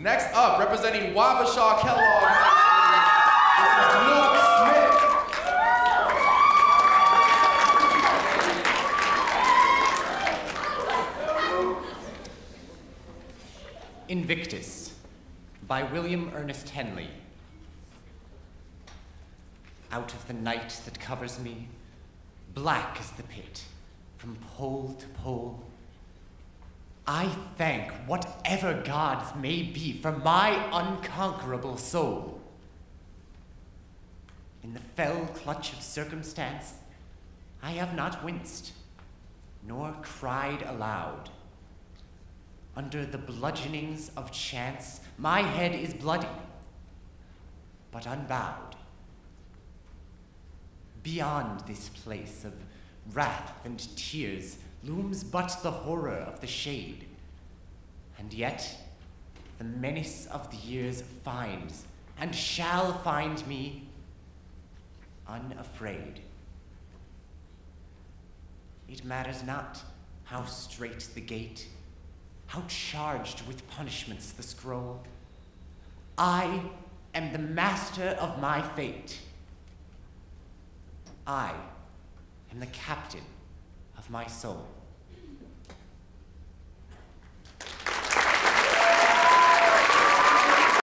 Next up, representing Wabasha Kellogg, is Luke Smith. Invictus by William Ernest Henley. Out of the night that covers me, black as the pit, from pole to pole, I thank whatever gods may be for my unconquerable soul. In the fell clutch of circumstance, I have not winced, nor cried aloud. Under the bludgeonings of chance, my head is bloody, but unbowed. Beyond this place of wrath and tears looms but the horror of the shade, and yet the menace of the years finds and shall find me unafraid. It matters not how strait the gate, how charged with punishments the scroll. I am the master of my fate. I am the captain my soul.